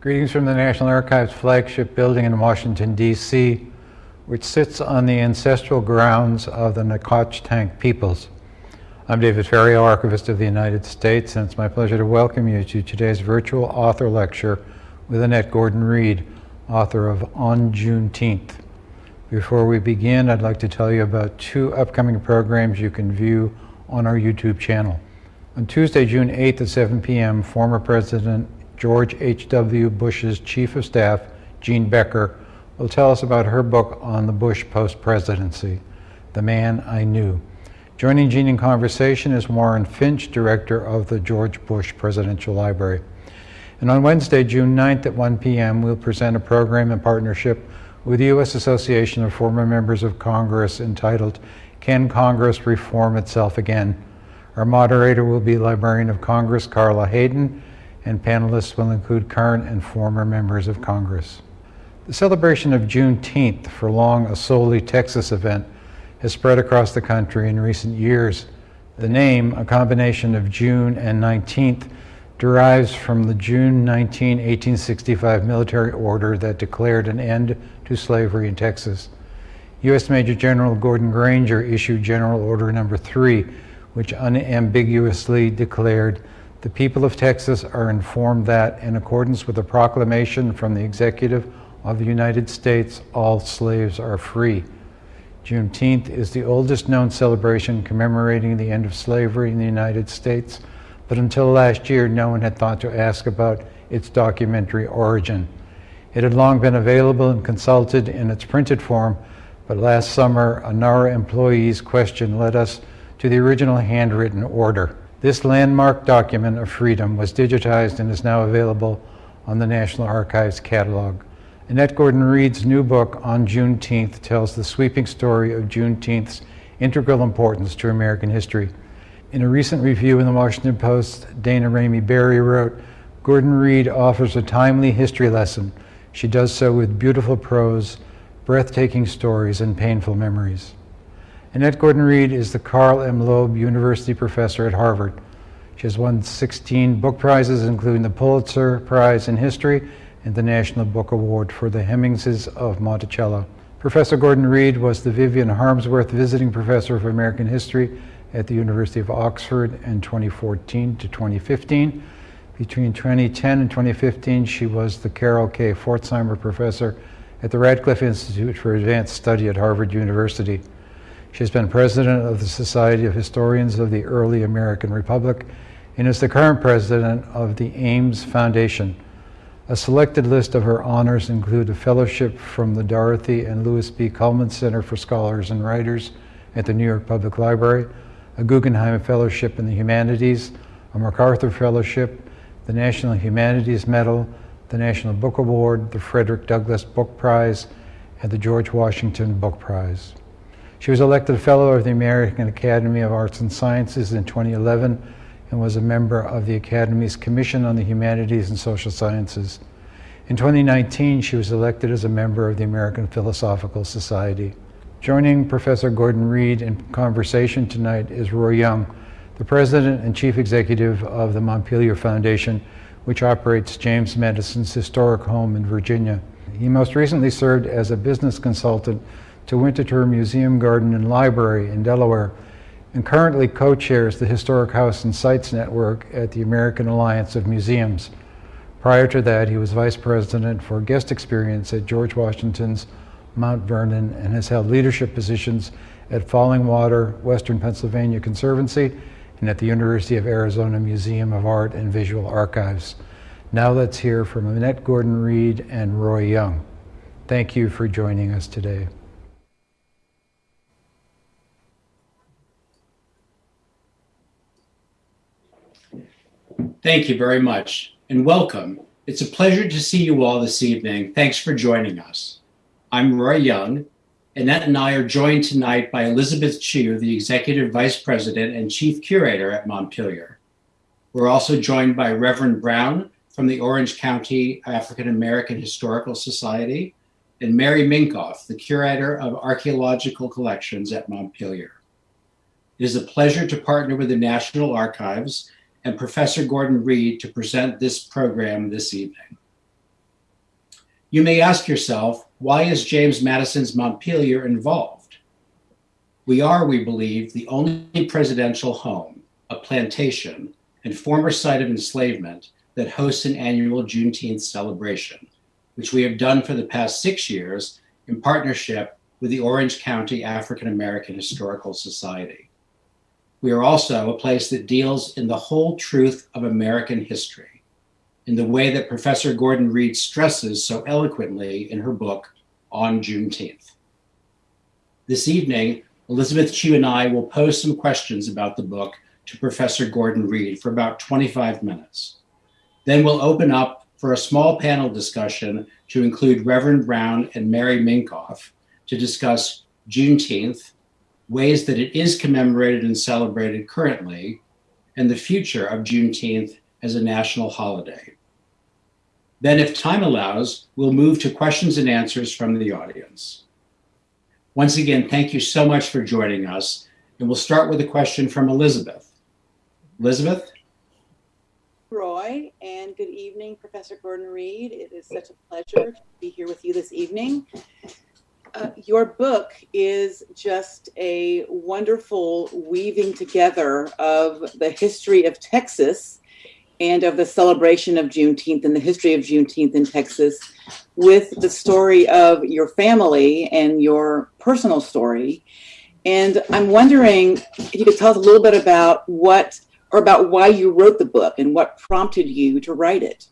Greetings from the National Archives flagship building in Washington, D.C., which sits on the ancestral grounds of the Nacotchtank peoples. I'm David Ferriero, Archivist of the United States, and it's my pleasure to welcome you to today's virtual author lecture with Annette Gordon-Reed, author of On Juneteenth. Before we begin, I'd like to tell you about two upcoming programs you can view on our YouTube channel. On Tuesday, June 8th at 7 p.m., former President George H.W. Bush's Chief of Staff, Jean Becker, will tell us about her book on the Bush post-presidency, The Man I Knew. Joining Jean in conversation is Warren Finch, Director of the George Bush Presidential Library. And on Wednesday, June 9th at 1 p.m., we'll present a program in partnership with the U.S. Association of Former Members of Congress entitled, Can Congress Reform Itself Again? Our moderator will be Librarian of Congress Carla Hayden, and panelists will include current and former members of Congress. The celebration of Juneteenth, for long a solely Texas event, has spread across the country in recent years. The name, a combination of June and 19th, derives from the June 19, 1865 military order that declared an end to slavery in Texas. U.S. Major General Gordon Granger issued General Order Number 3, which unambiguously declared the people of Texas are informed that, in accordance with a proclamation from the Executive of the United States, all slaves are free. Juneteenth is the oldest known celebration commemorating the end of slavery in the United States, but until last year, no one had thought to ask about its documentary origin. It had long been available and consulted in its printed form, but last summer, a NARA employee's question led us to the original handwritten order. This landmark document of freedom was digitized and is now available on the National Archives catalog. Annette Gordon-Reed's new book on Juneteenth tells the sweeping story of Juneteenth's integral importance to American history. In a recent review in the Washington Post, Daina Ramey Berry wrote, Gordon-Reed offers a timely history lesson. She does so with beautiful prose, breathtaking stories, and painful memories. Annette Gordon-Reed is the Carl M. Loeb University Professor at Harvard. She has won 16 book prizes, including the Pulitzer Prize in History and the National Book Award for The Hemingses of Monticello. Professor Gordon-Reed was the Vivian Harmsworth Visiting Professor of American History at the University of Oxford in 2014 to 2015. Between 2010 and 2015, she was the Carol K. Pforzheimer Professor at the Radcliffe Institute for Advanced Study at Harvard University. She has been president of the Society of Historians of the Early American Republic and is the current president of the Ames Foundation. A selected list of her honors include a fellowship from the Dorothy and Lewis B. Cullman Center for Scholars and Writers at the New York Public Library, a Guggenheim Fellowship in the Humanities, a MacArthur Fellowship, the National Humanities Medal, the National Book Award, the Frederick Douglass Book Prize, and the George Washington Book Prize. She was elected a Fellow of the American Academy of Arts and Sciences in 2011 and was a member of the Academy's Commission on the Humanities and Social Sciences. In 2019, she was elected as a member of the American Philosophical Society. Joining Professor Gordon-Reed in conversation tonight is Roy Young, the President and Chief Executive of the Montpelier Foundation, which operates James Madison's historic home in Virginia. He most recently served as a business consultant to Winterthur Museum Garden and Library in Delaware, and currently co-chairs the Historic House and Sites Network at the American Alliance of Museums. Prior to that, he was vice president for guest experience at George Washington's Mount Vernon and has held leadership positions at Fallingwater Western Pennsylvania Conservancy and at the University of Arizona Museum of Art and Visual Archives. Now let's hear from Annette Gordon-Reed and Roy Young. Thank you for joining us today. Thank you very much and welcome. It's a pleasure to see you all this evening. Thanks for joining us. I'm Roy Young. Annette and I are joined tonight by Elizabeth Chew, the Executive Vice President and Chief Curator at Montpelier. We're also joined by Reverend Brown from the Orange County African American Historical Society and Mary Minkoff, the Curator of Archaeological Collections at Montpelier. It is a pleasure to partner with the National Archives and Professor Gordon-Reed to present this program this evening. You may ask yourself, why is James Madison's Montpelier involved? We are, we believe, the only presidential home, a plantation, and former site of enslavement that hosts an annual Juneteenth celebration, which we have done for the past six years in partnership with the Orange County African American Historical Society. We are also a place that deals in the whole truth of American history in the way that Professor Gordon Reed stresses so eloquently in her book, On Juneteenth. This evening, Elizabeth Chew and I will pose some questions about the book to Professor Gordon Reed for about 25 minutes. Then we'll open up for a small panel discussion to include Reverend Brown and Mary Minkoff to discuss Juneteenth, ways that it is commemorated and celebrated currently, and the future of Juneteenth as a national holiday. Then, if time allows, we'll move to questions and answers from the audience. Once again, thank you so much for joining us. And we'll start with a question from Elizabeth. Elizabeth? Roy, and good evening, Professor Gordon Reed. It is such a pleasure to be here with you this evening. Uh, your book is just a wonderful weaving together of the history of Texas and of the celebration of Juneteenth and the history of Juneteenth in Texas with the story of your family and your personal story. And I'm wondering if you could tell us a little bit about what or about why you wrote the book and what prompted you to write it.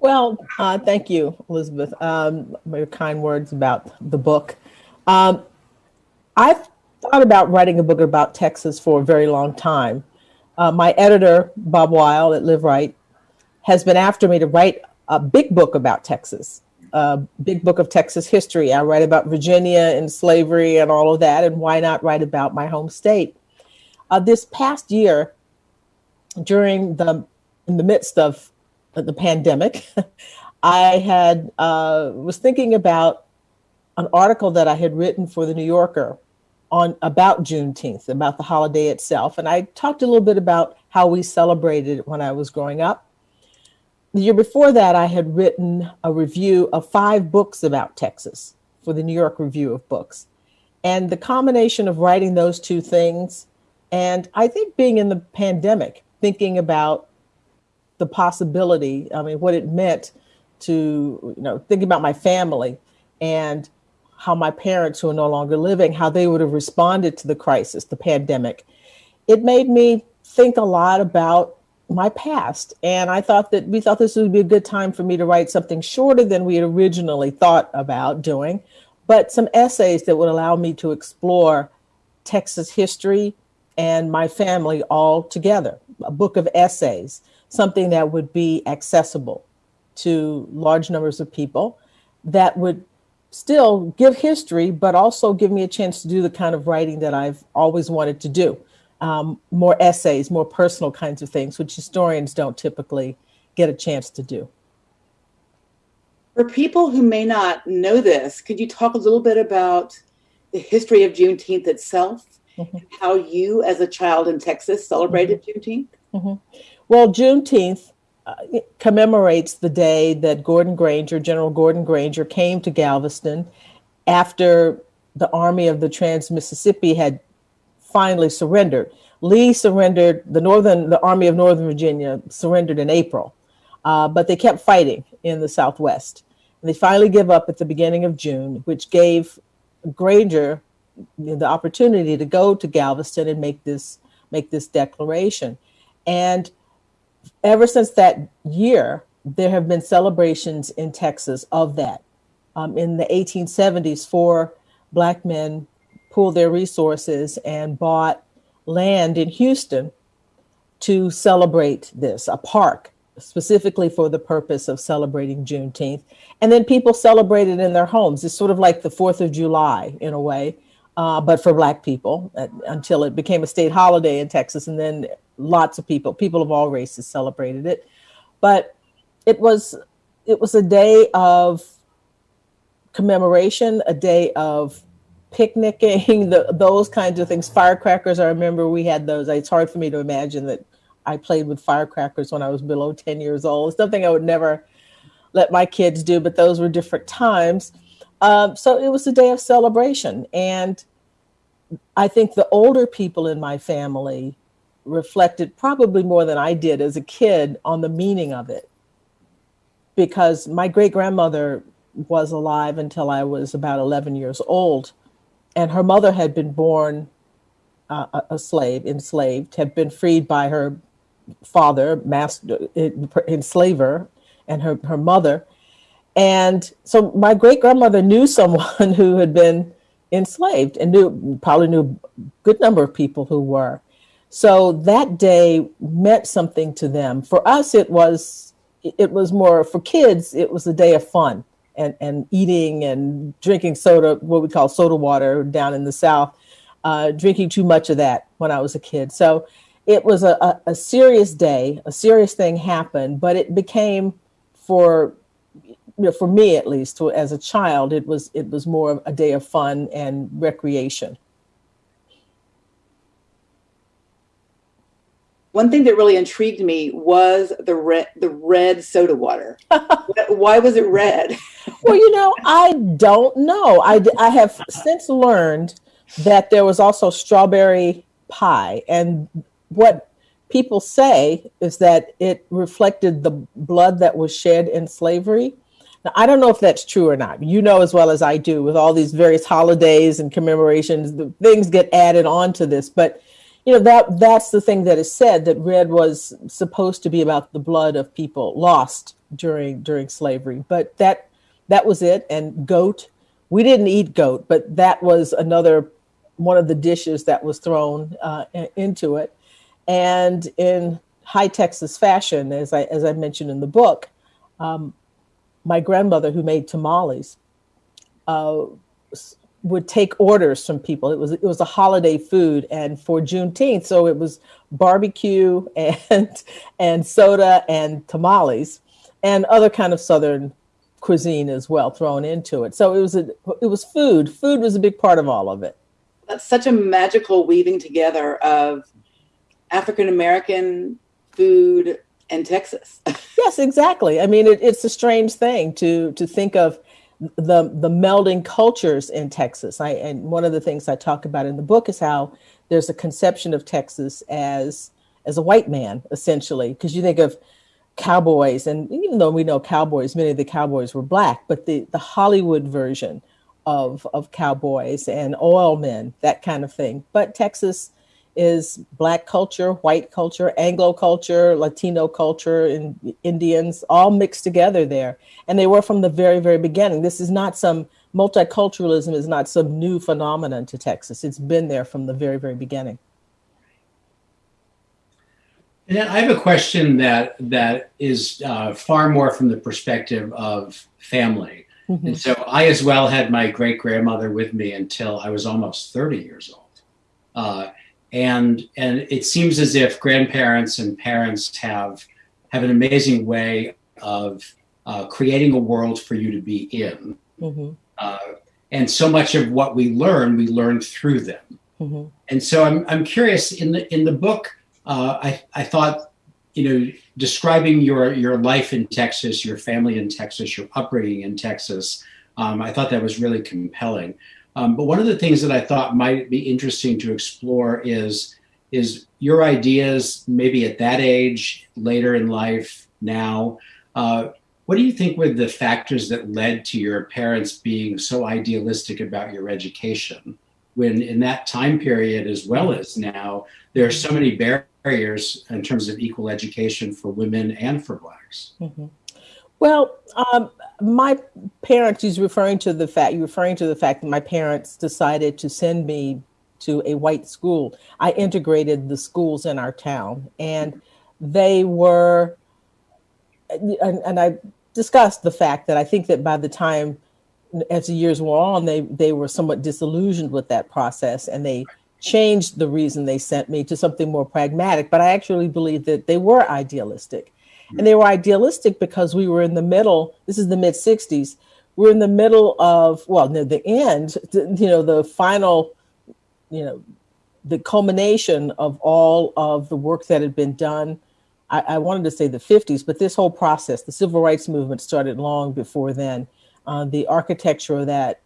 Well, uh, thank you, Elizabeth, um, your kind words about the book. Um, I've thought about writing a book about Texas for a very long time. Uh, my editor, Bob Weil at Liveright, has been after me to write a big book about Texas, a big book of Texas history. I write about Virginia and slavery and all of that, and why not write about my home state? Uh, this past year, during the in the midst of the pandemic, I had uh, was thinking about an article that I had written for the New Yorker on about Juneteenth, about the holiday itself, and I talked a little bit about how we celebrated it when I was growing up. The year before that, I had written a review of five books about Texas for the New York Review of Books, and the combination of writing those two things, and I think being in the pandemic, thinking about the possibility, I mean, what it meant to, you know, thinking about my family and how my parents who are no longer living, how they would have responded to the crisis, the pandemic. It made me think a lot about my past. And I thought that we thought this would be a good time for me to write something shorter than we had originally thought about doing, but some essays that would allow me to explore Texas history and my family all together, a book of essays something that would be accessible to large numbers of people that would still give history, but also give me a chance to do the kind of writing that I've always wanted to do. Um, more essays, more personal kinds of things, which historians don't typically get a chance to do. For people who may not know this, could you talk a little bit about the history of Juneteenth itself, mm -hmm. how you as a child in Texas celebrated mm -hmm. Juneteenth? Mm -hmm. Well, Juneteenth uh, commemorates the day that Gordon Granger, General Gordon Granger, came to Galveston after the Army of the Trans-Mississippi had finally surrendered. Lee surrendered, the Northern, the Army of Northern Virginia surrendered in April, uh, but they kept fighting in the Southwest. And they finally give up at the beginning of June, which gave Granger the opportunity to go to Galveston and make this, make this declaration. And ever since that year, there have been celebrations in Texas of that. Um, in the 1870s, four black men pooled their resources and bought land in Houston to celebrate this, a park specifically for the purpose of celebrating Juneteenth. And then people celebrated in their homes. It's sort of like the 4th of July in a way, uh, but for black people uh, until it became a state holiday in Texas. And then lots of people, people of all races celebrated it. But it was it was a day of commemoration, a day of picnicking, the, those kinds of things. Firecrackers, I remember we had those. It's hard for me to imagine that I played with firecrackers when I was below 10 years old. It's something I would never let my kids do, but those were different times. Um, so it was a day of celebration. And I think the older people in my family reflected probably more than I did as a kid on the meaning of it. Because my great grandmother was alive until I was about 11 years old. And her mother had been born uh, a- slave, enslaved, had been freed by her father, master, enslaver, and her, her mother. And so my great grandmother knew someone who had been enslaved and knew probably knew a good number of people who were. So that day meant something to them. For us, it was it was more for kids. It was a day of fun and and eating and drinking soda, what we call soda water down in the south. Uh, drinking too much of that when I was a kid. So it was a, a, a serious day. A serious thing happened, but it became for you know, for me at least, as a child, it was it was more of a day of fun and recreation. One thing that really intrigued me was the red the red soda water. Why was it red? Well, you know, I don't know. I I have since learned that there was also strawberry pie. And what people say is that it reflected the blood that was shed in slavery. Now, I don't know if that's true or not. You know as well as I do, with all these various holidays and commemorations, the things get added on to this. But you know that that's the thing that is said that red was supposed to be about the blood of people lost during during slavery. But that that was it. And goat, we didn't eat goat, but that was another one of the dishes that was thrown uh, into it. And in high Texas fashion, as I as I mentioned in the book, um, my grandmother who made tamales uh, would take orders from people. It was it was a holiday food, and for Juneteenth, so it was barbecue and and soda and tamales and other kind of southern cuisine as well thrown into it. So it was a it was food. Food was a big part of all of it. That's such a magical weaving together of African American food and Texas. Yes, exactly. I mean, it, it's a strange thing to to think of the the melding cultures in Texas. I and one of the things I talk about in the book is how there's a conception of Texas as as a white man essentially, because you think of cowboys, and even though we know cowboys, many of the cowboys were black, but the the Hollywood version of of cowboys and oil men, that kind of thing. But Texas is black culture, white culture, Anglo culture, Latino culture, and Indians all mixed together there. And they were from the very, very beginning. This is not some multiculturalism is not some new phenomenon to Texas. It's been there from the very, very beginning. And I have a question that that is uh, far more from the perspective of family. Mhm. And so I as well had my great grandmother with me until I was almost 30 years old. Uh, and and it seems as if grandparents and parents have have an amazing way of uh, creating a world for you to be in. Mhm. Uh, and so much of what we learn, we learn through them. Mhm. And so I'm, I'm curious in the in the book, uh, I, I thought, you know, describing your your life in Texas, your family in Texas, your upbringing in Texas, um, I thought that was really compelling. Um, but one of the things that I thought might be interesting to explore is is your ideas maybe at that age, later in life, now. Uh, what do you think were the factors that led to your parents being so idealistic about your education? When in that time period, as well as now, there are so many barriers in terms of equal education for women and for blacks. Mhm. Well, um, my parents, he's referring to the fact, you're referring to the fact that my parents decided to send me to a white school. I integrated the schools in our town, and they were, and, and I discussed the fact that I think that by the time, as the years wore on, they, they were somewhat disillusioned with that process and they changed the reason they sent me to something more pragmatic. But I actually believe that they were idealistic. And they were idealistic because we were in the middle, this is the mid 60s, we're in the middle of, well, near the end, you know, the final, you know, the culmination of all of the work that had been done I, I wanted to say the 50s, but this whole process, the civil rights movement started long before then. Uh, the architecture of that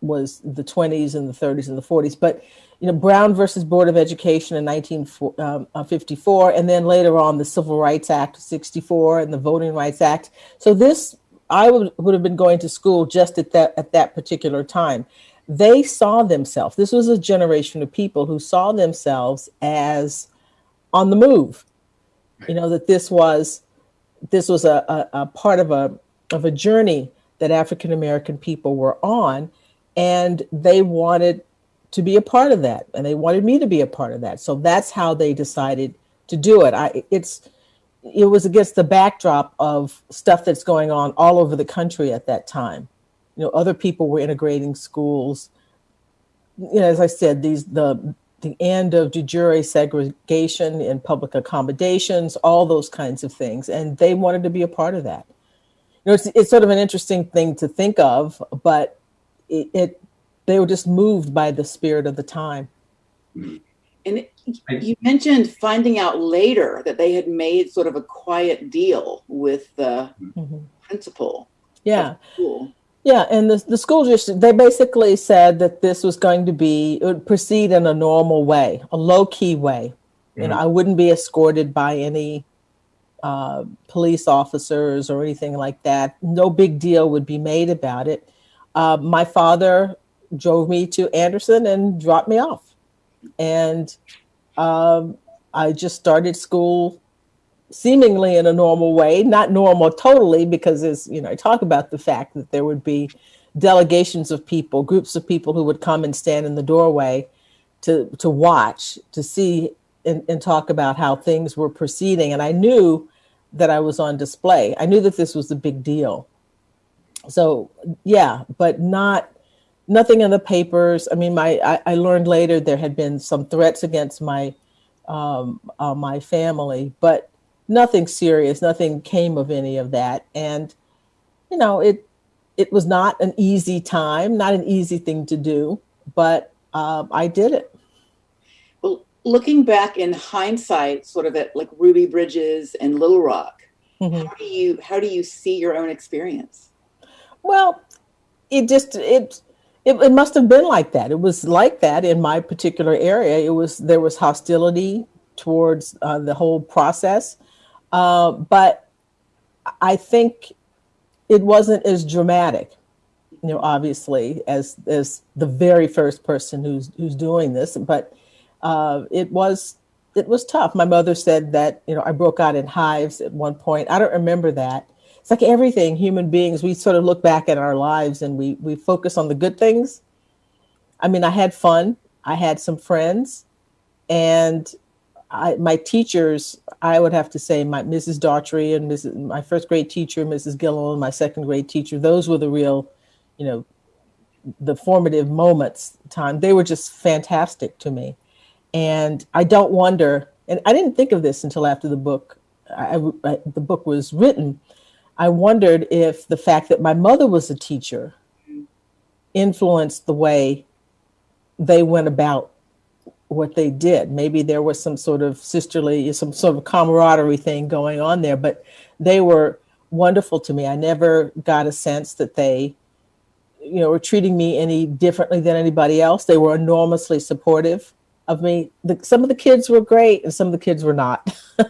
was the 20s and the 30s and the 40s. But you know, Brown versus Board of Education in 1954, um, uh, and then later on the Civil Rights Act of 64 and the Voting Rights Act. So this, I would, would have been going to school just at that at that particular time. They saw themselves. This was a generation of people who saw themselves as on the move. You know that this was this was a, a, a part of a of a journey that African American people were on, and they wanted to be a part of that and they wanted me to be a part of that. So that's how they decided to do it. I it's it was against the backdrop of stuff that's going on all over the country at that time. You know other people were integrating schools. You know as i said these the the end of de jure segregation in public accommodations all those kinds of things and they wanted to be a part of that. You know it's, it's sort of an interesting thing to think of but it, it they were just moved by the spirit of the time. And you mentioned finding out later that they had made sort of a quiet deal with the mm-hmm. principal. Yeah. Yeah, and the, the school just they basically said that this was going to be it would proceed in a normal way, a low key way. Mm-hmm. You know, I wouldn't be escorted by any uh, police officers or anything like that. No big deal would be made about it. Uh, my father drove me to Anderson and dropped me off. And um, I just started school seemingly in a normal way, not normal totally, because as you know, I talk about the fact that there would be delegations of people, groups of people who would come and stand in the doorway to to watch, to see and, and talk about how things were proceeding. And I knew that I was on display. I knew that this was a big deal. So yeah, but not nothing in the papers. I mean, my I, I learned later there had been some threats against my um, uh, my family, but nothing serious. Nothing came of any of that, and you know it it was not an easy time, not an easy thing to do, but um, I did it. Well, looking back in hindsight, sort of at like Ruby Bridges and Little Rock, mm-hmm. how do you how do you see your own experience? Well, it just it it, it must have been like that. It was like that in my particular area. It was there was hostility towards uh, the whole process, uh, but I think it wasn't as dramatic, you know, obviously as as the very first person who's who's doing this. But uh, it was it was tough. My mother said that you know I broke out in hives at one point. I don't remember that, it's like everything human beings we sort of look back at our lives and we we focus on the good things. I mean i had fun. I had some friends. And I, my teachers i would have to say my mrs daughtry and mrs my first grade teacher mrs and my second grade teacher those were the real you know the formative moments time. They were just fantastic to me. And i don't wonder and i didn't think of this until after the book I, I, the book was written I wondered if the fact that my mother was a teacher influenced the way they went about what they did. Maybe there was some sort of sisterly, some sort of camaraderie thing going on there, but they were wonderful to me. I never got a sense that they, you know, were treating me any differently than anybody else. They were enormously supportive of me. The, some of the kids were great and some of the kids were not.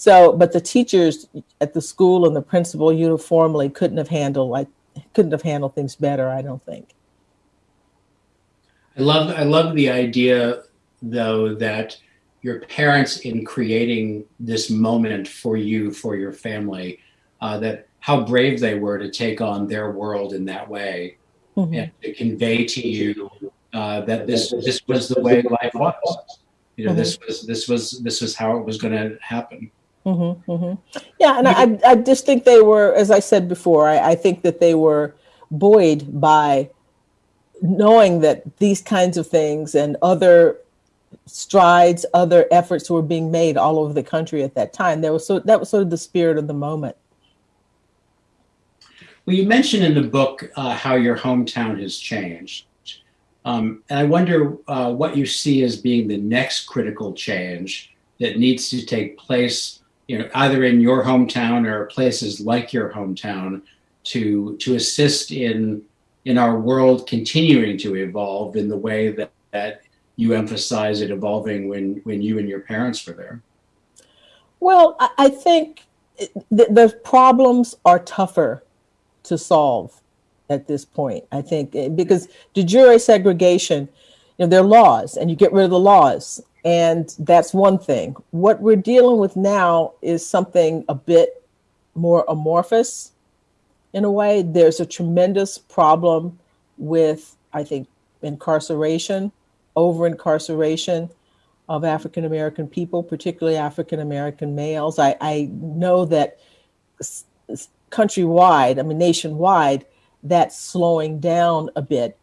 So, but the teachers at the school and the principal uniformly couldn't have handled like couldn't have handled things better. I don't think. I love I love the idea though that your parents in creating this moment for you for your family uh, that how brave they were to take on their world in that way mm-hmm. and to convey to you uh, that this this was the way life was you know mm-hmm. this was this was this was how it was going to happen Mm-hmm, mm-hmm. Yeah, and I, I just think they were, as I said before, I, I think that they were buoyed by knowing that these kinds of things and other strides, other efforts were being made all over the country at that time. There was so that was sort of the spirit of the moment. Well, you mentioned in the book uh, how your hometown has changed. Um, and I wonder uh, what you see as being the next critical change that needs to take place you know, either in your hometown or places like your hometown, to to assist in in our world continuing to evolve in the way that, that you emphasize it evolving when when you and your parents were there? Well, I, think the, the problems are tougher to solve at this point. I think eh, because de jure segregation, you know, there are laws, and you get rid of the laws, and that's one thing. What we're dealing with now is something a bit more amorphous in a way. There's a tremendous problem with, I think, incarceration, over incarceration of African American people, particularly African American males. I, I know that countrywide, I mean, nationwide, that's slowing down a bit.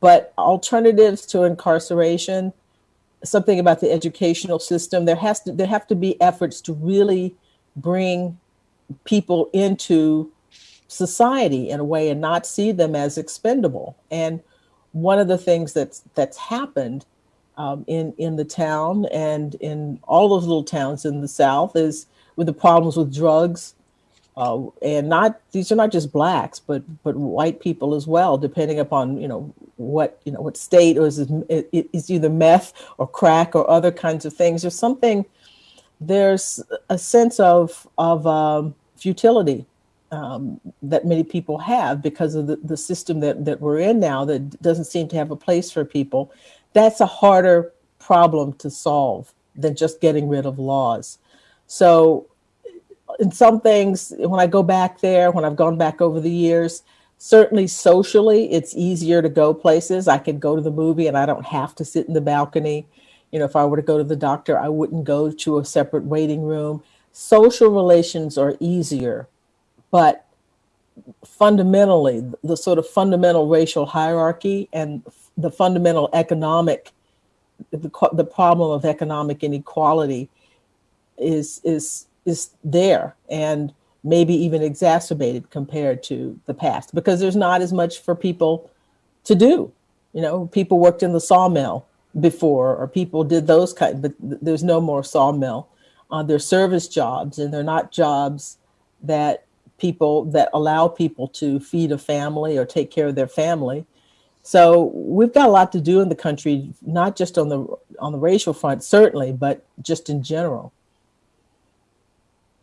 But alternatives to incarceration, something about the educational system, there has to there have to be efforts to really bring people into society in a way and not see them as expendable. And one of the things that's that's happened um, in in the town and in all those little towns in the South is with the problems with drugs, uh, and not these are not just blacks, but but white people as well, depending upon you know what you know what state or is it, it, it's either meth or crack or other kinds of things. There's something there's a sense of of um, futility um, that many people have because of the, the system that, that we're in now that doesn't seem to have a place for people. That's a harder problem to solve than just getting rid of laws. So, in some things, when I go back there, when I've gone back over the years, certainly socially, it's easier to go places. I can go to the movie and I don't have to sit in the balcony. You know, if I were to go to the doctor, I wouldn't go to a separate waiting room. Social relations are easier but fundamentally the sort of fundamental racial hierarchy and the fundamental economic the, the problem of economic inequality is is is there and maybe even exacerbated compared to the past because there's not as much for people to do you know people worked in the sawmill before or people did those kind but there's no more sawmill uh, they're service jobs and they're not jobs that people that allow people to feed a family or take care of their family. So we've got a lot to do in the country, not just on the on the racial front, certainly, but just in general.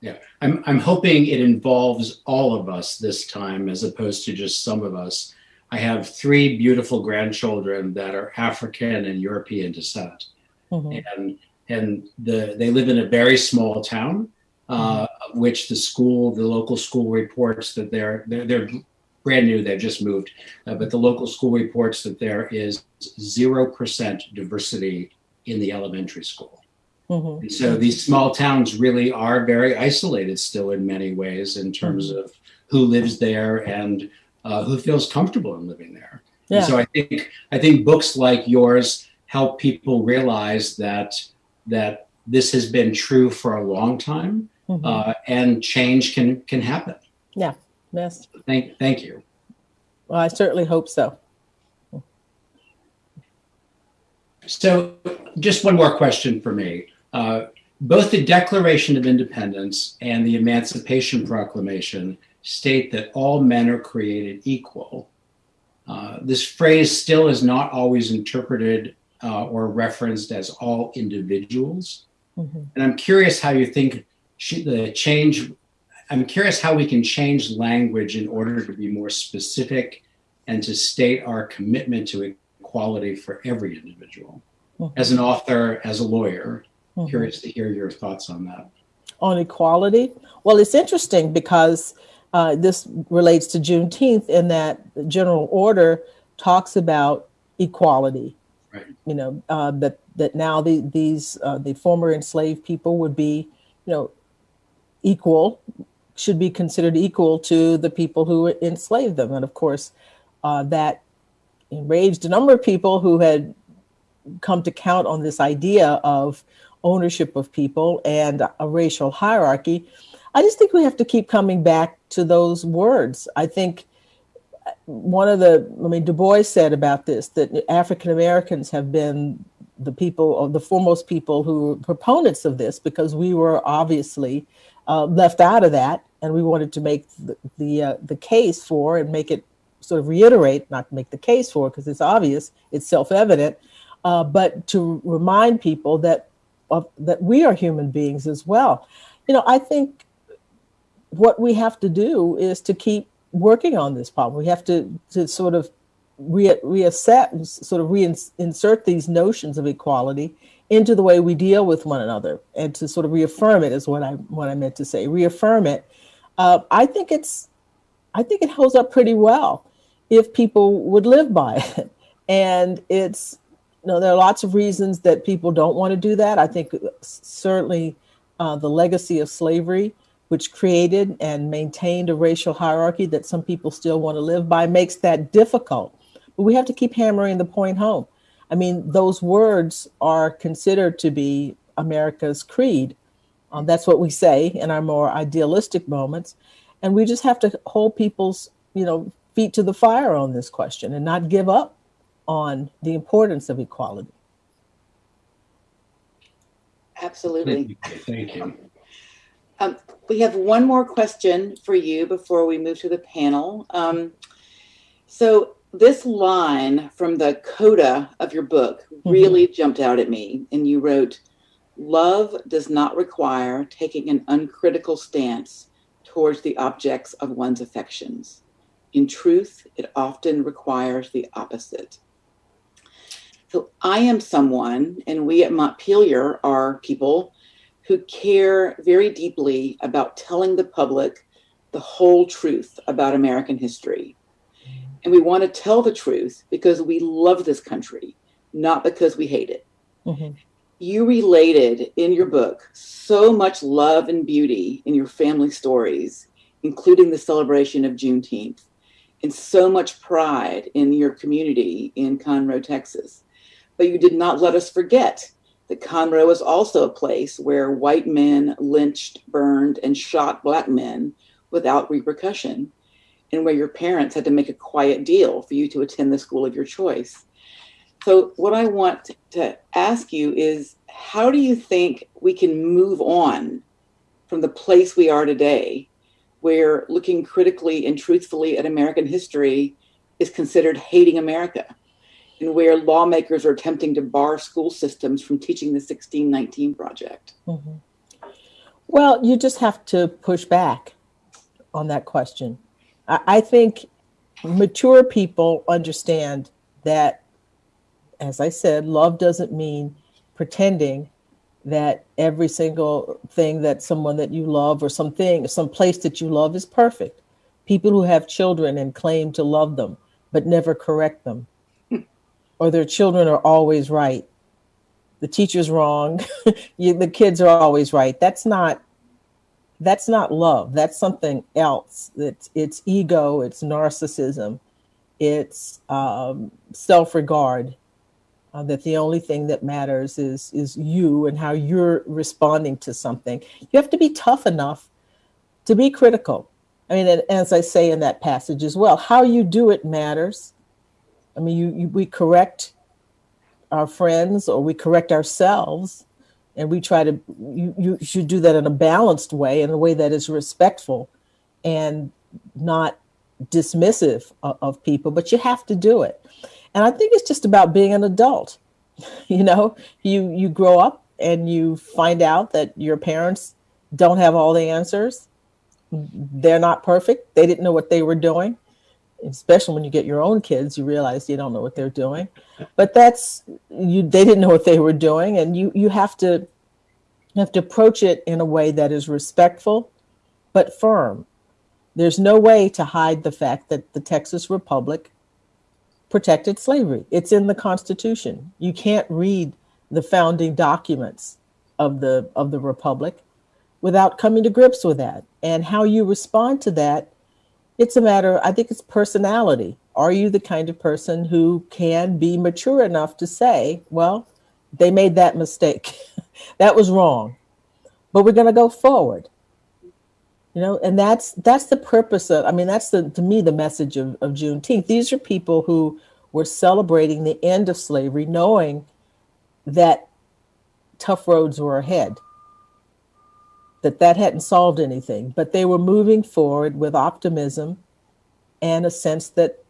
Yeah, I'm, I'm hoping it involves all of us this time as opposed to just some of us. I have three beautiful grandchildren that are African and European descent. Mhm. And and the they live in a very small town, uh, of which the school, the local school reports that they're they're, they're brand new, they've just moved, uh, but the local school reports that there is zero percent diversity in the elementary school. Mhm. And so these small towns really are very isolated still in many ways in terms of who lives there and uh, who feels comfortable in living there. And so I think I think books like yours help people realize that that this has been true for a long time Mhm. uh, and change can can happen. Yeah. Yes. Thank thank you. Well, I certainly hope so. So, just one more question for me. Uh, both the Declaration of Independence and the Emancipation Proclamation state that all men are created equal. Uh, this phrase still is not always interpreted uh, or referenced as all individuals. Mhm. And I'm curious how you think the change, I'm curious how we can change language in order to be more specific and to state our commitment to equality for every individual. Mhm. As an author, as a lawyer, Mhm. curious to hear your thoughts on that. on equality. Well, it's interesting because uh, this relates to Juneteenth in that the general order talks about equality. Right. You know uh, that that now the, these uh, the former enslaved people would be, you know, equal, should be considered equal to the people who enslaved them, and of course, uh, that enraged a number of people who had come to count on this idea of ownership of people and a racial hierarchy. I just think we have to keep coming back to those words. I think one of the, I mean, Du Bois said about this that African Americans have been the people, or the foremost people who were proponents of this, because we were obviously uh, left out of that, and we wanted to make the the, uh, the case for and make it sort of reiterate, not make the case for, because it's obvious, it's self-evident, uh, but to remind people that of, that we are human beings as well. You know, I think what we have to do is to keep working on this problem. We have to to sort of re- reassess, sort of reinsert these notions of equality into the way we deal with one another, and to sort of reaffirm it is what I what I meant to say. Reaffirm it. Uh, I think it's I think it holds up pretty well if people would live by it, and it's know there are lots of reasons that people don't want to do that. I think certainly uh, the legacy of slavery which created and maintained a racial hierarchy that some people still want to live by, makes that difficult. But we have to keep hammering the point home. I mean, those words are considered to be America's creed. Um, that's what we say in our more idealistic moments. And we just have to hold people's, you know, feet to the fire on this question and not give up on the importance of equality. Absolutely. Thank you. Um, we have one more question for you before we move to the panel. Um, so this line from the coda of your book really mm-hmm. jumped out at me. And you wrote, Love does not require taking an uncritical stance towards the objects of one's affections. In truth, it often requires the opposite. So I am someone, and we at Montpelier are people who care very deeply about telling the public the whole truth about American history. And we want to tell the truth because we love this country, not because we hate it. Mm-hmm. You related in your book so much love and beauty in your family stories, including the celebration of Juneteenth, and so much pride in your community in Conroe, Texas. But you did not let us forget that Conroe was also a place where white men lynched, burned, and shot black men without repercussion, and where your parents had to make a quiet deal for you to attend the school of your choice. So, what I want to ask you is how do you think we can move on from the place we are today, where looking critically and truthfully at American history is considered hating America? And where lawmakers are attempting to bar school systems from teaching the 1619 project? Mm-hmm. Well, you just have to push back on that question. I, I think mature people understand that, as I said, love doesn't mean pretending that every single thing that someone that you love or something, some place that you love is perfect. People who have children and claim to love them but never correct them or their children are always right. The teacher's wrong. you, the kids are always right. That's not that's not love. That's something else. It's it's ego. It's narcissism. It's um, self-regard. Uh, that the only thing that matters is is you and how you're responding to something. You have to be tough enough to be critical. I mean, and, as I say in that passage as well, how you do it matters. I mean, you, you we correct our friends or we correct ourselves, and we try to. You you should do that in a balanced way, in a way that is respectful, and not dismissive of, of people. But you have to do it, and I think it's just about being an adult. You know, you you grow up and you find out that your parents don't have all the answers. They're not perfect. They didn't know what they were doing especially when you get your own kids, you realize you don't know what they're doing. But that's you they didn't know what they were doing and you you have to you have to approach it in a way that is respectful but firm. There's no way to hide the fact that the Texas Republic protected slavery. It's in the Constitution. You can't read the founding documents of the of the Republic without coming to grips with that. And how you respond to that it's a matter, I think it's personality. Are you the kind of person who can be mature enough to say, well, they made that mistake. that was wrong. But we're going to go forward. You know, and that's that's the purpose of I mean, that's the to me the message of, of Juneteenth. These are people who were celebrating the end of slavery, knowing that tough roads were ahead, that that hadn't solved anything, but they were moving forward with optimism and a sense that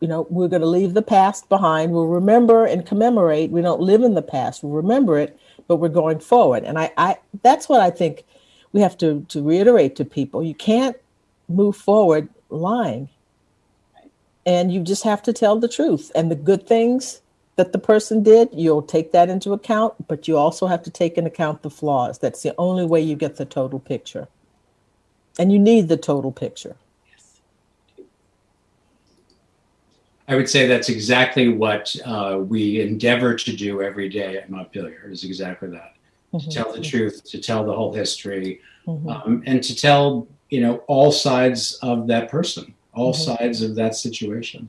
you know we're going to leave the past behind. We'll remember and commemorate. We don't live in the past. We'll remember it but we're going forward. And i, I that's what i think we have to, to reiterate to people. You can't move forward lying. And you just have to tell the truth. And the good things that the person did you'll take that into account but you also have to take into account the flaws that's the only way you get the total picture and you need the total picture Yes. I would say that's exactly what uh, we endeavor to do every day at Montpelier is exactly that. Mm-hmm. To tell the truth, to tell the whole history, Mhm. um, and to tell, you know, all sides of that person, all Mhm. sides of that situation.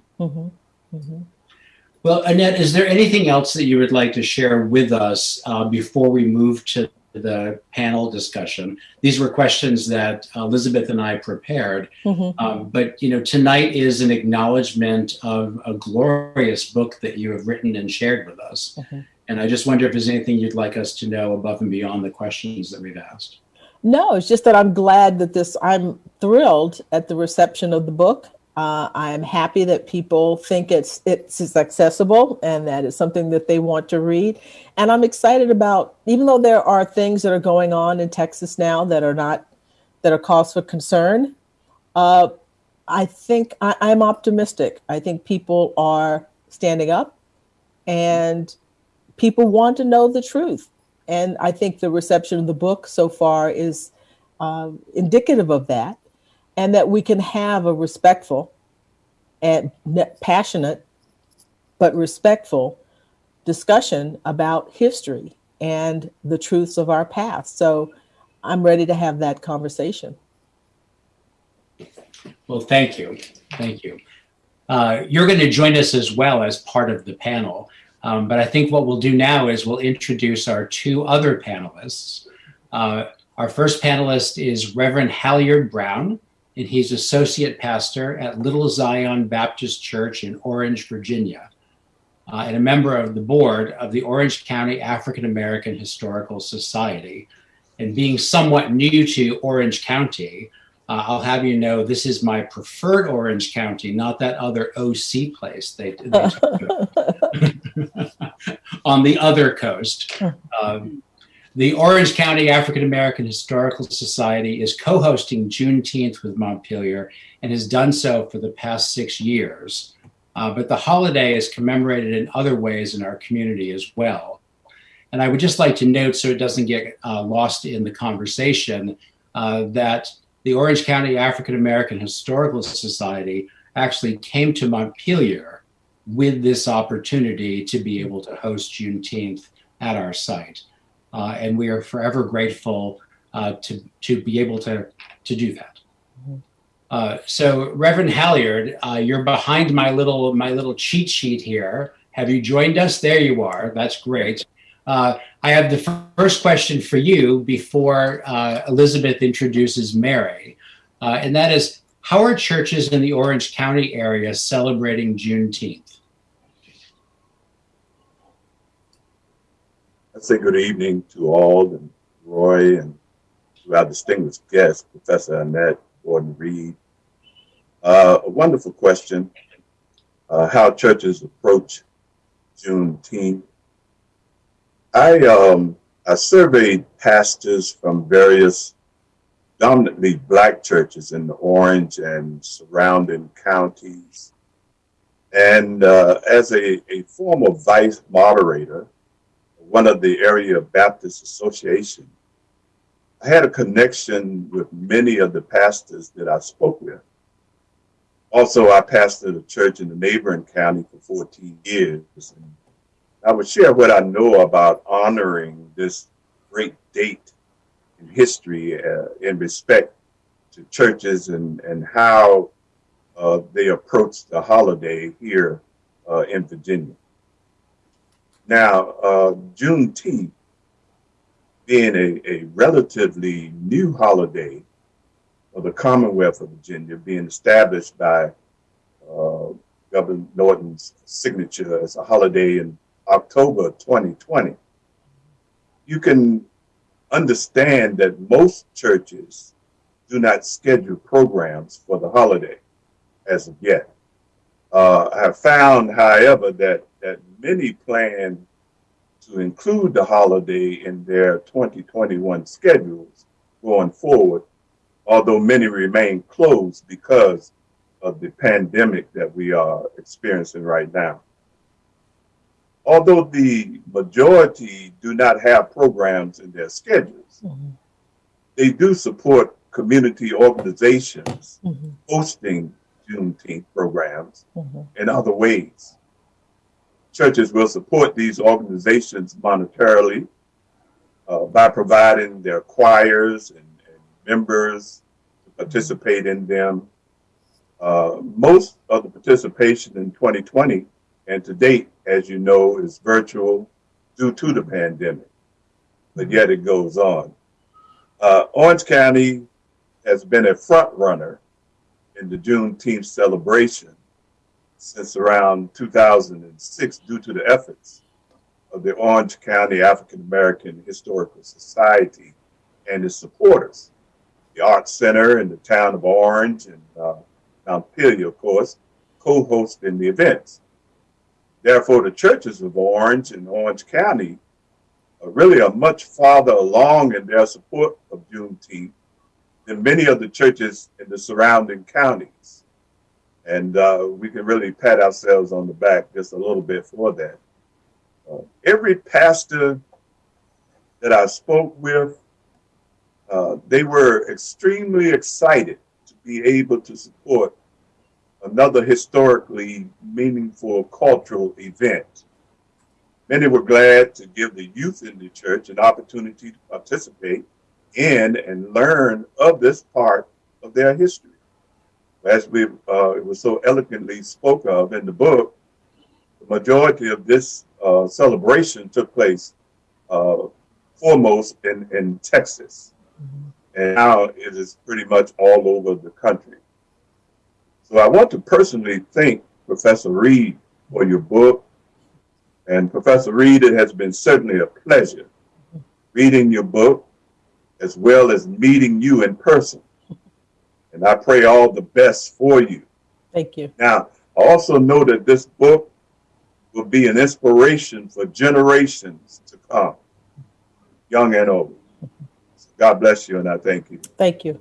Well, Annette, is there anything else that you would like to share with us uh, before we move to the panel discussion? These were questions that Elizabeth and I prepared, Mhm. um, but you know, tonight is an acknowledgement of a glorious book that you have written and shared with us. Mhm. And I just wonder if there's anything you'd like us to know above and beyond the questions that we've asked. No, it's just that I'm glad that this, I'm thrilled at the reception of the book. Uh, I'm happy that people think it's, it's accessible and that it's something that they want to read. And I'm excited about, even though there are things that are going on in Texas now that are not, that are cause for concern, uh, I think I, I'm optimistic. I think people are standing up and people want to know the truth. And I think the reception of the book so far is um, indicative of that, and that we can have a respectful and passionate, but respectful discussion about history and the truths of our past. So I'm ready to have that conversation. Well, thank you. Thank you. Uh, you're going to join us as well as part of the panel. Um, but I think what we'll do now is we'll introduce our two other panelists. Uh, our first panelist is Reverend Halliard Brown, and he's associate pastor at Little Zion Baptist Church in Orange, Virginia, uh, and a member of the board of the Orange County African American Historical Society. And being somewhat new to Orange County, uh, I'll have you know this is my preferred Orange County, not that other OC place they, they on the other coast. Um, the Orange County African American Historical Society is co hosting Juneteenth with Montpelier and has done so for the past six years. Uh, but the holiday is commemorated in other ways in our community as well. And I would just like to note, so it doesn't get uh, lost in the conversation, uh, that the Orange County African American Historical Society actually came to Montpelier with this opportunity to be able to host Juneteenth at our site. Uh, and we are forever grateful uh, to, to be able to, to do that. Uh, so Reverend Halliard, uh, you're behind my little, my little cheat sheet here. Have you joined us? There you are. That's great. Uh, I have the first question for you before uh, Elizabeth introduces Mary. Uh, and that is, how are churches in the Orange County area celebrating Juneteenth? I say good evening to all and Roy and to our distinguished guest, Professor Annette Gordon Reed. Uh, a wonderful question. Uh, how churches approach Juneteenth. I um, I surveyed pastors from various dominantly black churches in the Orange and surrounding counties. And uh, as a, a former vice moderator, one of the area Baptist Association, I had a connection with many of the pastors that I spoke with. Also, I pastored a church in the neighboring county for 14 years. And I would share what I know about honoring this great date in history uh, in respect to churches and, and how uh, they approach the holiday here uh, in Virginia. Now, uh, Juneteenth being a, a relatively new holiday of the Commonwealth of Virginia, being established by uh, Governor Northam's signature as a holiday in October 2020, you can understand that most churches do not schedule programs for the holiday as of yet. Uh, I have found, however, that, that many plan to include the holiday in their 2021 schedules going forward, although many remain closed because of the pandemic that we are experiencing right now. Although the majority do not have programs in their schedules, Mhm. they do support community organizations Mhm. hosting Juneteenth programs Mhm. in other ways. Churches will support these organizations monetarily uh, by providing their choirs and, and members to participate in them. Uh, most of the participation in 2020 and to date, as you know, is virtual due to the pandemic, but yet it goes on. Uh, Orange County has been a front runner in the Juneteenth celebration since around 2006 due to the efforts of the Orange County African American Historical Society and its supporters. The Arts Center in the town of Orange and uh, Montpelier, of course, co-hosting the events. Therefore, the churches of Orange and Orange County are really are much farther along in their support of Juneteenth than many of the churches in the surrounding counties. And uh, we can really pat ourselves on the back just a little bit for that. Uh, every pastor that I spoke with, uh, they were extremely excited to be able to support another historically meaningful cultural event. Many were glad to give the youth in the church an opportunity to participate in and learn of this part of their history. As we uh, it was so eloquently spoke of in the book, the majority of this uh, celebration took place uh, foremost in, in Texas. And now it is pretty much all over the country. So I want to personally thank Professor Reed for your book. And Professor Reed, it has been certainly a pleasure reading your book as well as meeting you in person. And I pray all the best for you. Thank you. Now, I also know that this book will be an inspiration for generations to come, young and old. So God bless you, and I thank you. Thank you.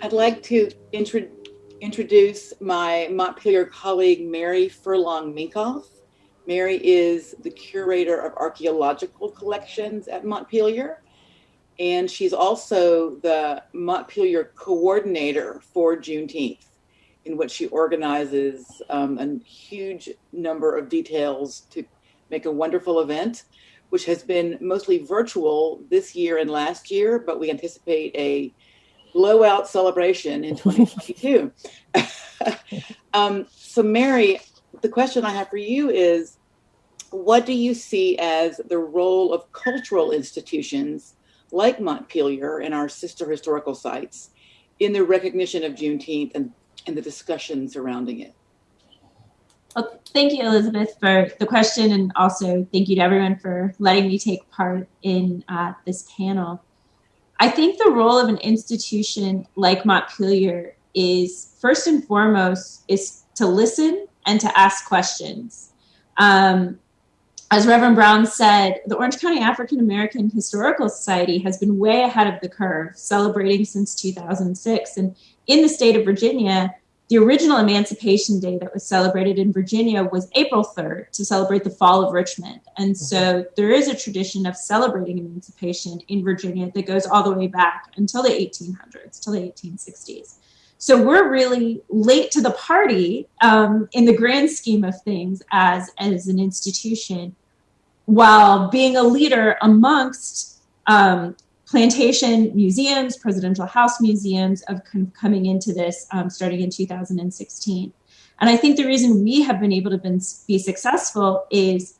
I'd like to intro- introduce my Montpelier colleague, Mary Furlong Minkoff. Mary is the curator of archaeological collections at Montpelier, and she's also the Montpelier coordinator for Juneteenth, in which she organizes um, a huge number of details to make a wonderful event, which has been mostly virtual this year and last year, but we anticipate a blowout celebration in 2022. um, so, Mary, the question I have for you is what do you see as the role of cultural institutions like Montpelier and our sister historical sites in the recognition of Juneteenth and, and the discussion surrounding it? Well, thank you, Elizabeth, for the question, and also thank you to everyone for letting me take part in uh, this panel. I think the role of an institution like Montpelier is first and foremost is to listen and to ask questions. Um, as Reverend Brown said, the Orange County African American Historical Society has been way ahead of the curve, celebrating since 2006. And in the state of Virginia, the original Emancipation Day that was celebrated in Virginia was April 3rd to celebrate the fall of Richmond. And mm-hmm. so there is a tradition of celebrating emancipation in Virginia that goes all the way back until the 1800s, till the 1860s. So we're really late to the party um, in the grand scheme of things as, as an institution, while being a leader amongst um, plantation museums, presidential house museums of coming into this um, starting in 2016. And I think the reason we have been able to been, be successful is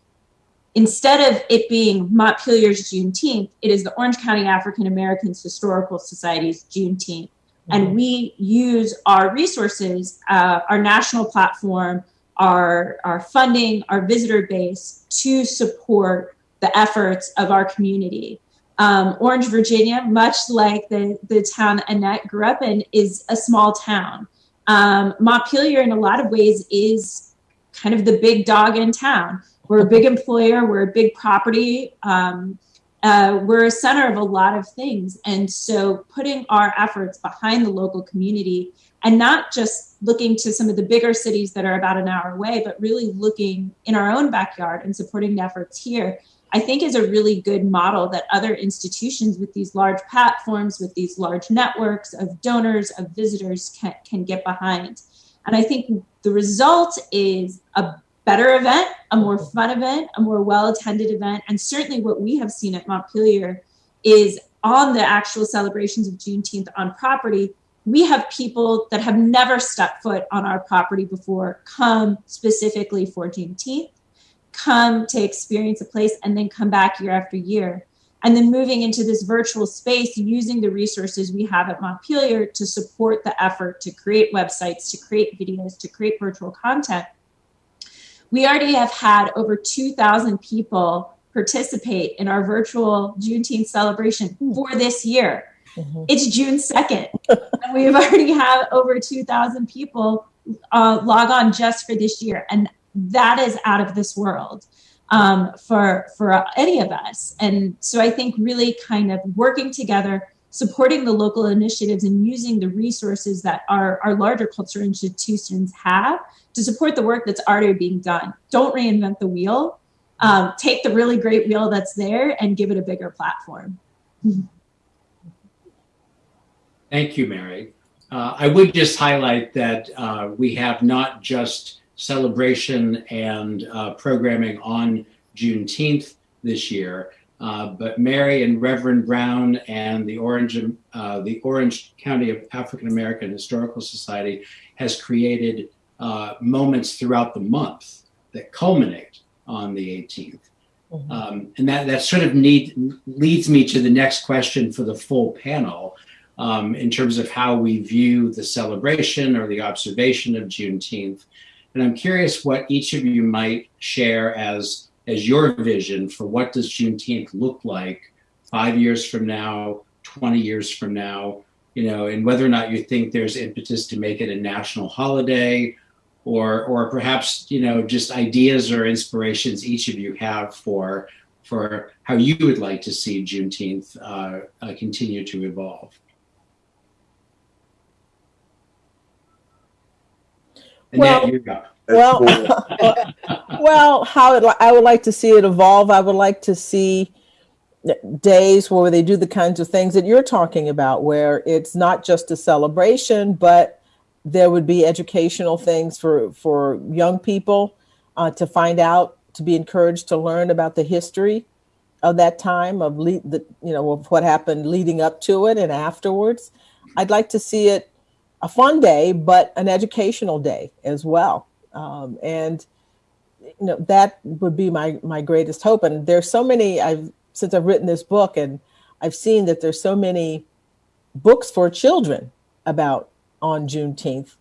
instead of it being Montpelier's Juneteenth, it is the Orange County African Americans Historical Society's Juneteenth. And we use our resources, uh, our national platform, our, our funding, our visitor base to support the efforts of our community. Um, Orange, Virginia, much like the, the town Annette grew up in, is a small town. Um, Montpelier, in a lot of ways, is kind of the big dog in town. We're a big employer, we're a big property, um, uh, we're a center of a lot of things. And so putting our efforts behind the local community and not just looking to some of the bigger cities that are about an hour away, but really looking in our own backyard and supporting the efforts here, I think is a really good model that other institutions with these large platforms, with these large networks of donors, of visitors can, can get behind. And I think the result is a better event, a more fun event, a more well attended event. And certainly what we have seen at Montpelier is on the actual celebrations of Juneteenth on property, we have people that have never stepped foot on our property before come specifically for Juneteenth, come to experience a place, and then come back year after year. And then moving into this virtual space using the resources we have at Montpelier to support the effort to create websites, to create videos, to create virtual content we already have had over 2,000 people participate in our virtual Juneteenth celebration for this year. Mm-hmm. It's June 2nd, and we've already had over 2,000 people uh, log on just for this year. And that is out of this world um, for, for any of us. And so I think really kind of working together, supporting the local initiatives and using the resources that our, our larger cultural institutions have to support the work that's already being done. Don't reinvent the wheel. Um, take the really great wheel that's there and give it a bigger platform. Thank you, Mary. Uh, I would just highlight that uh, we have not just celebration and uh, programming on Juneteenth this year, uh, but Mary and Reverend Brown and the Orange, uh, the Orange County African American Historical Society has created uh, moments throughout the month that culminate on the 18th. Mm-hmm. Um, and that, that sort of need, leads me to the next question for the full panel um, in terms of how we view the celebration or the observation of Juneteenth. And I'm curious what each of you might share as, as your vision for what does Juneteenth look like five years from now, 20 years from now, you know, and whether or not you think there's impetus to make it a national holiday or or perhaps you know just ideas or inspirations each of you have for for how you would like to see Juneteenth uh, uh, continue to evolve. well, well, well, how it, I would like to see it evolve. I would like to see days where they do the kinds of things that you're talking about, where it's not just a celebration, but there would be educational things for for young people uh, to find out, to be encouraged to learn about the history of that time of lead, the you know of what happened leading up to it and afterwards. I'd like to see it a fun day, but an educational day as well. Um, and you know that would be my my greatest hope. And there's so many I've since I've written this book, and I've seen that there's so many books for children about on Juneteenth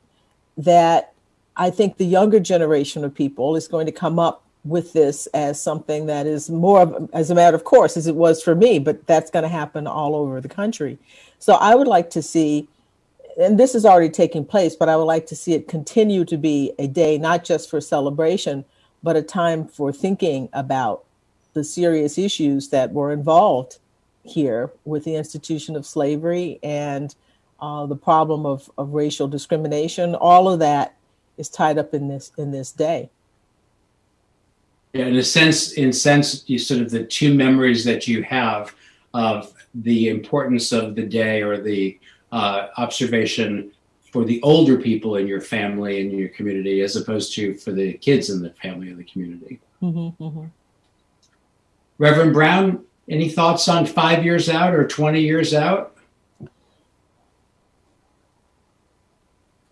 that I think the younger generation of people is going to come up with this as something that is more of, as a matter of course as it was for me, but that's going to happen all over the country. So I would like to see, and this is already taking place, but I would like to see it continue to be a day not just for celebration, but a time for thinking about the serious issues that were involved here with the institution of slavery and uh, the problem of, of racial discrimination, all of that is tied up in this in this day. Yeah, in a sense, in a sense, you sort of the two memories that you have of the importance of the day or the uh, observation for the older people in your family and your community, as opposed to for the kids in the family and the community. Mm-hmm, mm-hmm. Reverend Brown, any thoughts on five years out or 20 years out?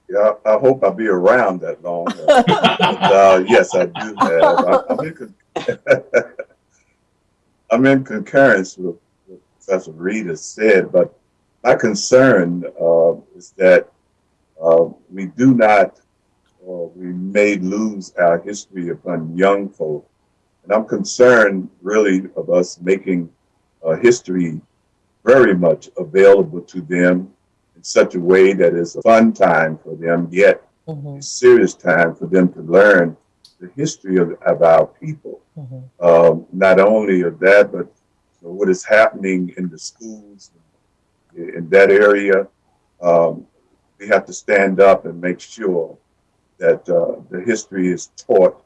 Yeah, I, I hope I'll be around that long. but, uh, yes, I do have. I, am in, I'm in concurrence with what Professor Reed has said, but my concern uh, is that uh, we do not or we may lose our history upon young folk. And I'm concerned really of us making uh, history very much available to them in such a way that it's a fun time for them, yet Mhm, a serious time for them to learn the history of, of our people. mhm. Um, not only of that, but you know, what is happening in the schools in, that area. Um, we have to stand up and make sure that uh, the history is taught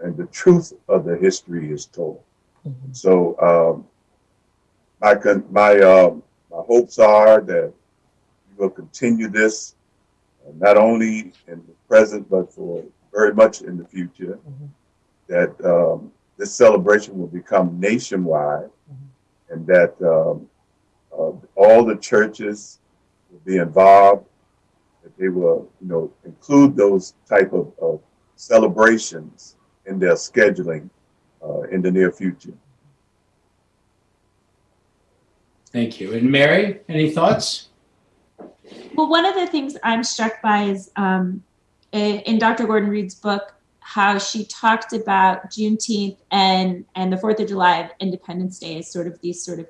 and the truth of the history is told. Mhm. So um, my con- my um, my hopes are that we will continue this uh, not only in the present but for very much in the future. Mhm. That um, this celebration will become nationwide, Mhm. and that um, uh, all the churches will be involved. That they will, you know, include those type of, of celebrations in their scheduling uh, in the near future. Thank you. And Mary, any thoughts? Well, one of the things I'm struck by is um, in in Dr. Gordon Reed's book, how she talked about Juneteenth and and the Fourth of July of Independence Day as sort of these sort of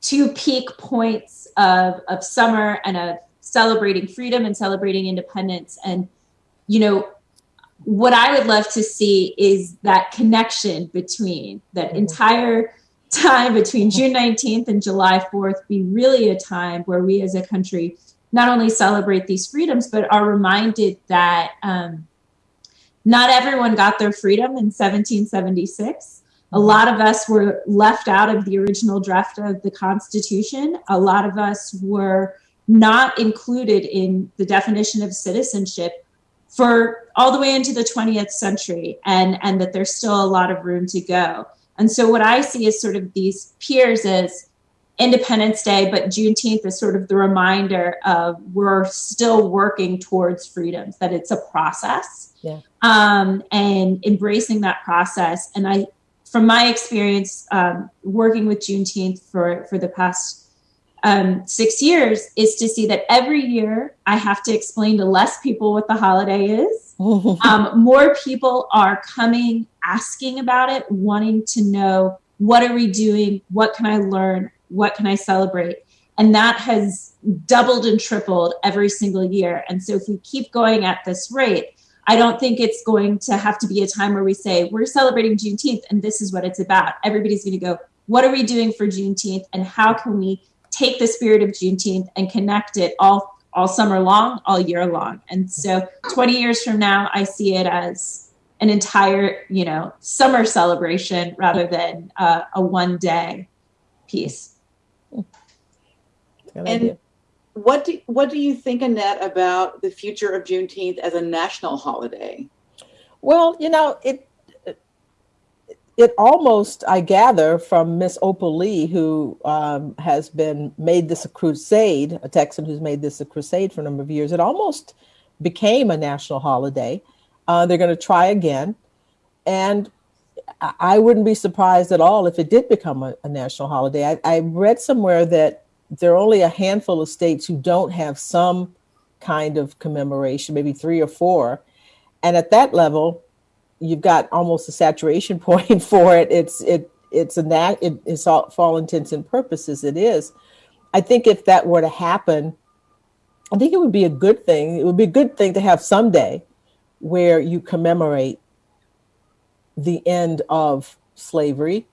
two peak points of of summer and of celebrating freedom and celebrating independence. And you know, what I would love to see is that connection between that Mhm. entire time between June 19th and July 4th be really a time where we as a country not only celebrate these freedoms, but are reminded that um, not everyone got their freedom in 1776. A lot of us were left out of the original draft of the Constitution. A lot of us were not included in the definition of citizenship for all the way into the 20th century, and, and that there's still a lot of room to go. And so, what I see is sort of these peers as Independence Day, but Juneteenth is sort of the reminder of we're still working towards freedoms, that it's a process. Yeah. Um, and embracing that process. And I, from my experience um, working with Juneteenth for, for the past um, six years, is to see that every year I have to explain to less people what the holiday is. Um, more people are coming asking about it wanting to know what are we doing? What can i learn? What can i celebrate? And that has doubled and tripled every single year. And so if we keep going at this rate i don't think it's going to have to be a time where we say we're celebrating juneteenth and this is what it's about everybody's going to go what are we doing for juneteenth and how can we take the spirit of juneteenth and connect it all all summer long, all year long. And so 20 years from now, I see it as an entire, you know, summer celebration rather than uh, a one day piece. Good And- idea. What do, what do you think, Annette, about the future of Juneteenth as a national holiday? Well, you know, it it almost I gather from Miss Opal Lee, who um, has been made this a crusade, a Texan who's made this a crusade for a number of years. It almost became a national holiday. Uh, they're going to try again, and I- wouldn't be surprised at all if it did become a, a national holiday. I, I read somewhere that there are only a handful of states who don't have some kind of commemoration, maybe three or four. And at that level, you've got almost a saturation point for it. It's it it's a nat it, it's all for all intents and purposes it is. I think if that were to happen, I think it would be a good thing. It would be a good thing to have someday where you commemorate the end of slavery.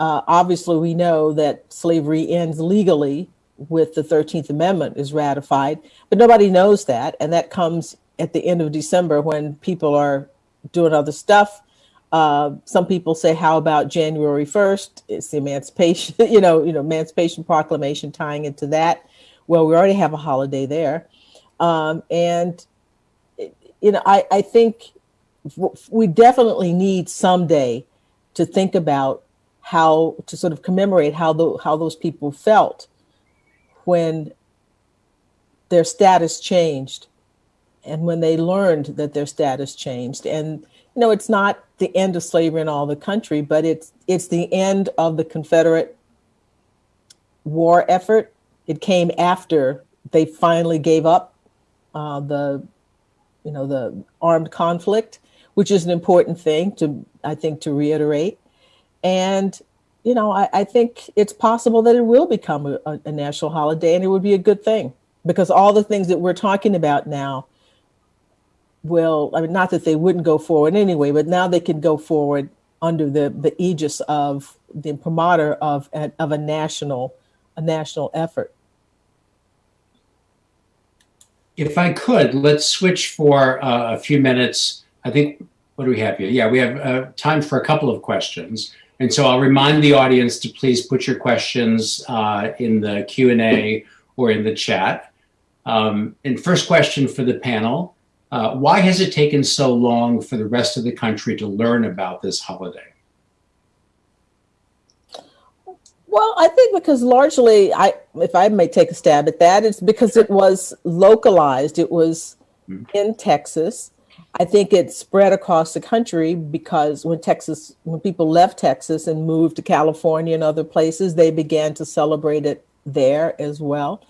Uh, obviously, we know that slavery ends legally with the 13th Amendment is ratified, but nobody knows that. And that comes at the end of December when people are doing other stuff. Uh, some people say, "How about January 1st? It's the Emancipation, you know, you know, Emancipation Proclamation tying into that." Well, we already have a holiday there, um, and you know, I, I think we definitely need someday to think about how to sort of commemorate how the, how those people felt when their status changed and when they learned that their status changed and you know it's not the end of slavery in all the country but it's it's the end of the confederate war effort it came after they finally gave up uh, the you know, the armed conflict, which is an important thing to, I think, to reiterate. And, you know, I, I think it's possible that it will become a, a, national holiday and it would be a good thing because all the things that we're talking about now will, I mean, not that they wouldn't go forward anyway, but now they can go forward under the, the aegis of the promoter of, a- of a national, a national effort. If I could, let's switch for uh, a few minutes. I think, what do we have here? Yeah, we have uh, time for a couple of questions. And so I'll remind the audience to please put your questions uh, in the Q&A or in the chat. Um, and first question for the panel, uh, why has it taken so long for the rest of the country to learn about this holiday? Well, I think because largely, I if I may take a stab at that, it's because it was localized. It was Mhm. in Texas. I think it spread across the country because when Texas, when people left Texas and moved to California and other places, they began to celebrate it there as well.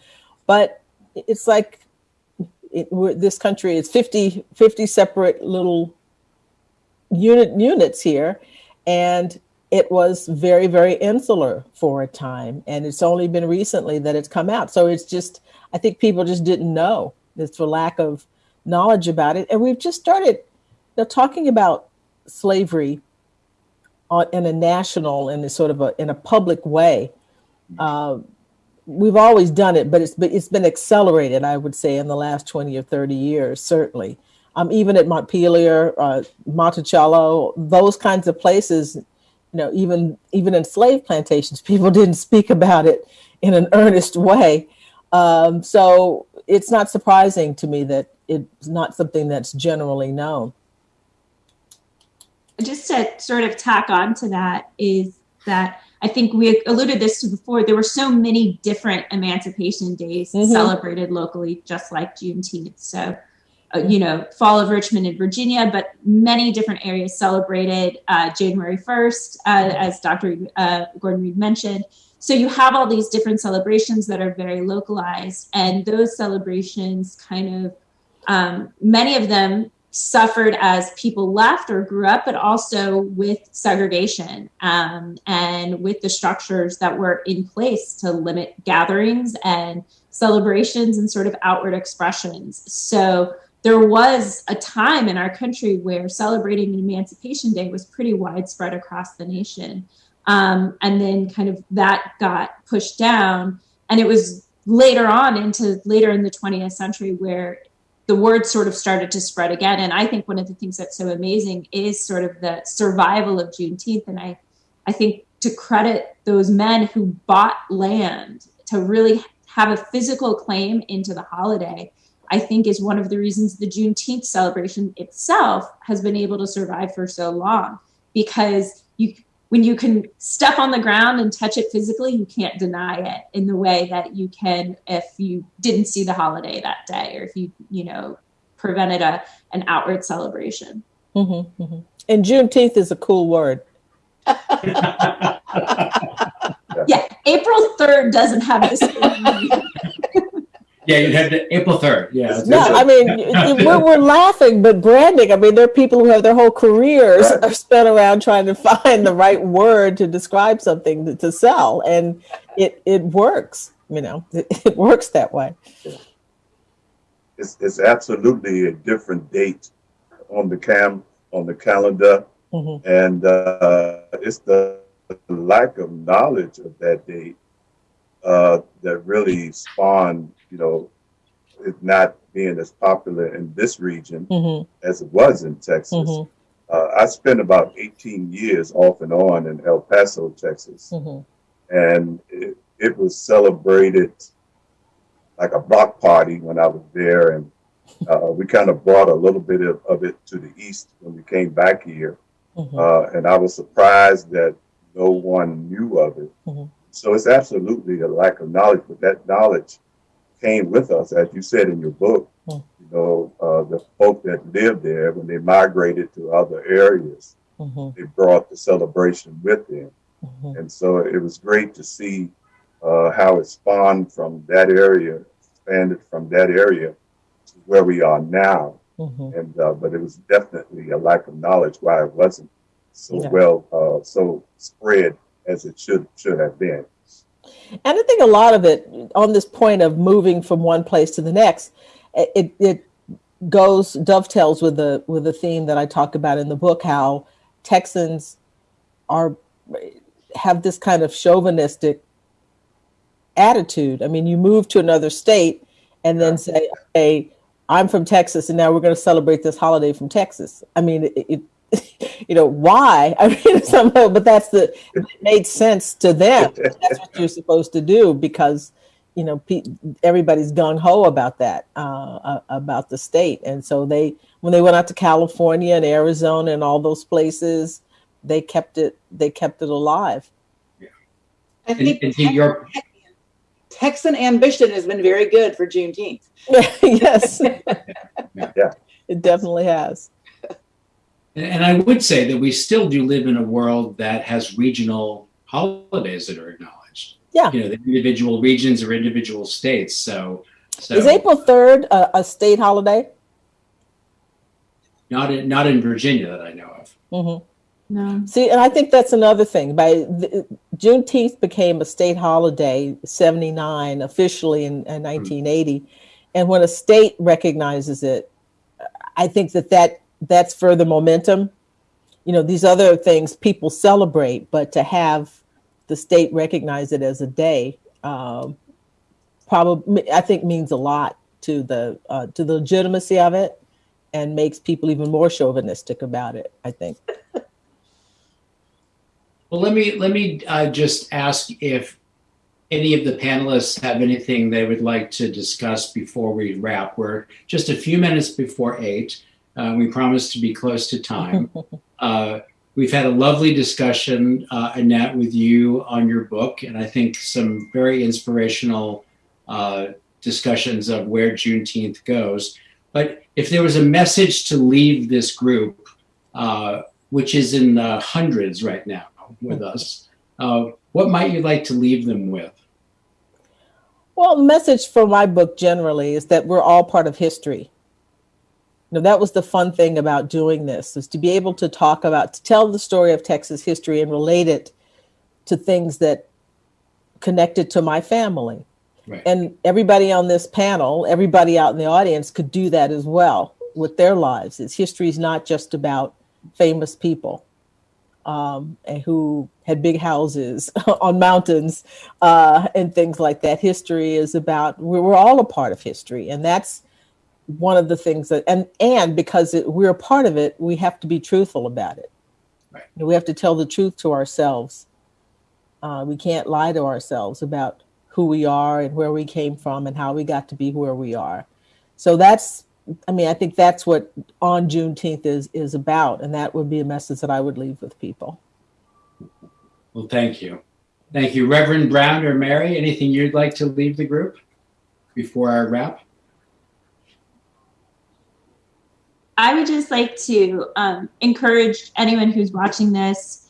But it's like it, this country is 50, 50 separate little unit units here, and it was very, very insular for a time. And it's only been recently that it's come out. So it's just, I think people just didn't know. It's for lack of knowledge about it. And we've just started you know, talking about slavery on, in a national and a sort of a, in a public way. Uh, we've always done it, but it's been, it's been accelerated, I would say, in the last 20 or 30 years, certainly. Um, even at Montpelier, uh, Monticello, those kinds of places, you know, even even in slave plantations, people didn't speak about it in an earnest way. Um, so it's not surprising to me that it's not something that's generally known. just to sort of tack on to that is that I think we alluded this to before. There were so many different Emancipation Days Mhm. celebrated locally, just like Juneteenth. So, uh, you know, Fall of Richmond in Virginia, but many different areas celebrated uh, January 1st, uh, as Dr. Uh, Gordon Reed mentioned. So you have all these different celebrations that are very localized, and those celebrations kind of um, many of them suffered as people left or grew up, but also with segregation um, and with the structures that were in place to limit gatherings and celebrations and sort of outward expressions. So there was a time in our country where celebrating Emancipation Day was pretty widespread across the nation. Um, and then kind of that got pushed down. And it was later on into later in the 20th century where the word sort of started to spread again. And I think one of the things that's so amazing is sort of the survival of Juneteenth. And I, I think to credit those men who bought land to really have a physical claim into the holiday, I think is one of the reasons the Juneteenth celebration itself has been able to survive for so long. Because you when you can step on the ground and touch it physically, you can't deny it in the way that you can if you didn't see the holiday that day or if you, you know, prevented a an outward celebration. hmm hmm And Juneteenth is a cool word. Yeah, April 3rd doesn't have the same meaning. Yeah, you had the April 3rd. Yeah. No, I mean, y- y- we're, we're laughing, but branding, I mean, there are people who have their whole careers Right. are spent around trying to find the right word to describe something to, to sell. And it, it works, you know, it, it works that way. It's, it's absolutely a different date on the cam, on the calendar. hmm And uh, it's the lack of knowledge of that date uh, that really spawned, you know, it not being as popular in this region hmm as it was in Texas. hmm Uh, I spent about 18 years off and on in El Paso, Texas, hmm and it, it was celebrated like a block party when I was there. And uh, we kind of brought a little bit of, of it to the east when we came back here. hmm Uh, and I was surprised that no one knew of it. So it's absolutely a lack of knowledge, but that knowledge came with us, as you said in your book. Mm. You know, uh, the folk that lived there, when they migrated to other areas, hmm they brought the celebration with them. hmm And so it was great to see uh, how it spawned from that area, expanded from that area to where we are now. Mhm. and uh, but it was definitely a lack of knowledge why it wasn't so Yeah. well uh, so spread as it should should have been. And I think a lot of it on this point of moving from one place to the next, it it goes dovetails with the with the theme that I talk about in the book, how Texans are have this kind of chauvinistic attitude. I mean, you move to another state and then say, "Hey, I'm from Texas, and now we're going to celebrate this holiday from Texas." I mean, it, it you know why? I mean, somehow, but that's the it made sense to them. That's what you're supposed to do because you know pe- everybody's gung ho about that uh, uh, about the state, and so they when they went out to California and Arizona and all those places, they kept it they kept it alive. I think and to your Texan ambition has been very good for Juneteenth. yes, Yeah. it definitely has. And, and I would say that we still do live in a world that has regional holidays that are acknowledged. Yeah. You know, the individual regions or individual states. So, so Is April third a, a state holiday? not in, not in Virginia that I know of. hmm No. See, and I think that's another thing. By the, Juneteenth became a state holiday, seventy nine officially in, in nineteen eighty, and when a state recognizes it, I think that that that's further momentum. You know, these other things people celebrate, but to have the state recognize it as a day, um, probably I think means a lot to the uh, to the legitimacy of it, and makes people even more chauvinistic about it. I think. Well, let me let me uh, just ask if any of the panelists have anything they would like to discuss before we wrap. We're just a few minutes before eight. Uh, we promise to be close to time. Uh, we've had a lovely discussion, uh, Annette, with you on your book, and I think some very inspirational uh, discussions of where Juneteenth goes. But if there was a message to leave this group, uh, which is in the hundreds right now with us, uh, what might you like to leave them with? Well, the message for my book generally is that we're all part of history. You know, that was the fun thing about doing this is to be able to talk about, to tell the story of Texas history and relate it to things that connected to my family. Right. And everybody on this panel, everybody out in the audience could do that as well with their lives. It's history is not just about famous people um, and who had big houses on mountains uh, and things like that. History is about we're, we're all a part of history, and that's one of the things that and and because it, we're a part of it, we have to be truthful about it. Right. We have to tell the truth to ourselves. Uh, we can't lie to ourselves about who we are and where we came from and how we got to be where we are. So that's I mean, I think that's what on Juneteenth is is about, and that would be a message that I would leave with people. Well, thank you. Thank you. Reverend Brown or Mary, anything you'd like to leave the group before I wrap? I would just like to um, encourage anyone who's watching this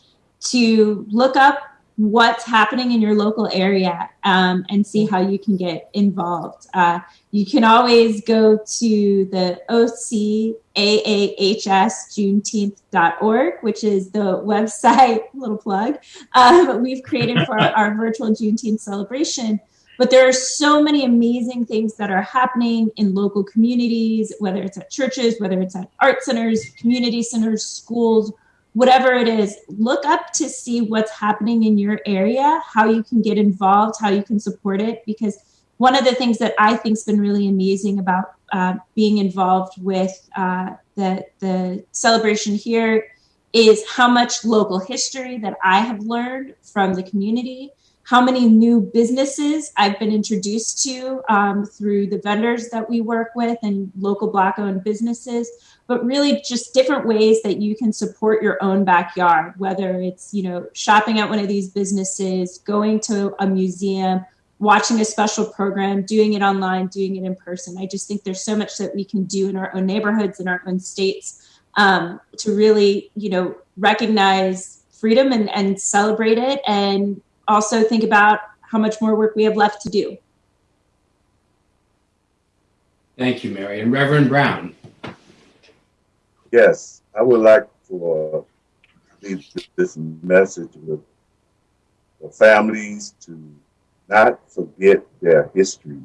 to look up what's happening in your local area um, and see how you can get involved. Uh, you can always go to the OCAAHSJuneteenth.org, which is the website, little plug, um, we've created for our, our virtual Juneteenth celebration. But there are so many amazing things that are happening in local communities, whether it's at churches, whether it's at art centers, community centers, schools, whatever it is. Look up to see what's happening in your area, how you can get involved, how you can support it. Because one of the things that I think has been really amazing about uh, being involved with uh, the, the celebration here is how much local history that I have learned from the community how many new businesses I've been introduced to um, through the vendors that we work with and local Black owned businesses, but really just different ways that you can support your own backyard, whether it's, you know, shopping at one of these businesses, going to a museum, watching a special program, doing it online, doing it in person. I just think there's so much that we can do in our own neighborhoods, in our own states um, to really, you know, recognize freedom and, and celebrate it and also think about how much more work we have left to do. Thank you, Mary. And Reverend Brown. Yes, I would like for leave this message with the families to not forget their history,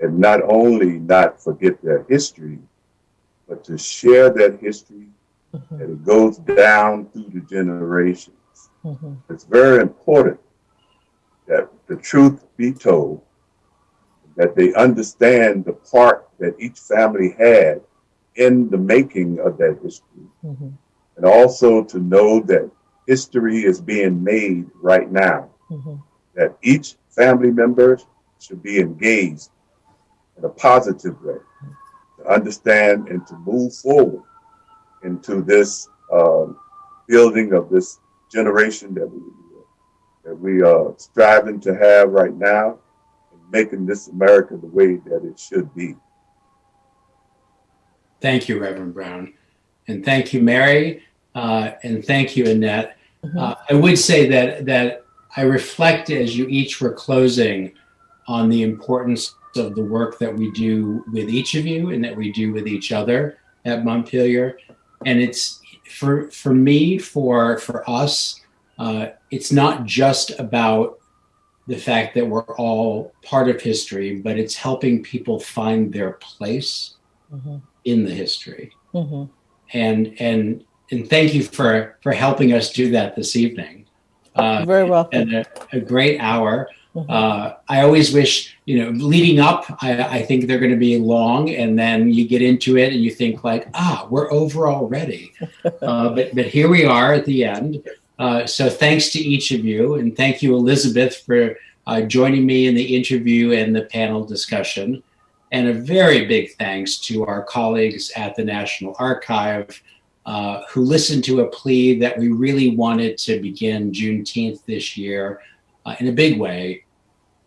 and not only not forget their history, but to share that history, Mhm, and it goes down through the generations. mhm, It's very important that the truth be told, that they understand the part that each family had in the making of that history, mhm, and also to know that history is being made right now, mhm, that each family member should be engaged in a positive way to understand and to move forward into this um, building of this generation that we that we are striving to have right now and making this America the way that it should be. Thank you, Reverend Brown. And thank you, Mary. Uh, and thank you, Annette. mhm. Uh, I would say that that I reflect as you each were closing on the importance of the work that we do with each of you and that we do with each other at Montpelier. And it's for for me, for for us, uh, it's not just about the fact that we're all part of history, but it's helping people find their place Mhm, in the history mhm. and and and thank you for for helping us do that this evening uh, Very welcome. and a, a great hour Mhm. uh, i always wish you know leading up i, I think they're going to be long and then you get into it and you think like ah we're over already uh, but but here we are at the end uh, so thanks to each of you and thank you elizabeth for uh, joining me in the interview and the panel discussion and a very big thanks to our colleagues at the National Archive uh, who listened to a plea that we really wanted to begin Juneteenth this year uh, in a big way.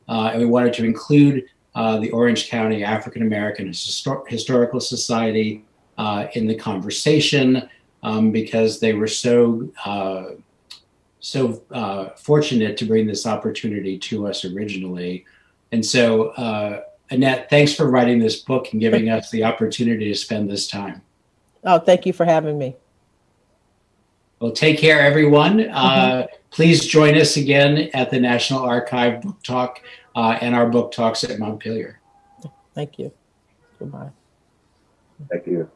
Uh, and we wanted to include the Orange County African American Histor- Historical Society in the conversation um, because they were so so uh, fortunate to bring this opportunity to us originally. And so, uh, Annette, thanks for writing this book and giving us the opportunity to spend this time. Oh, thank you for having me. Well, take care, everyone. Uh, please join us again at the National Archive Book Talk uh, and our book talks at Montpelier. Thank you. Goodbye. Thank you.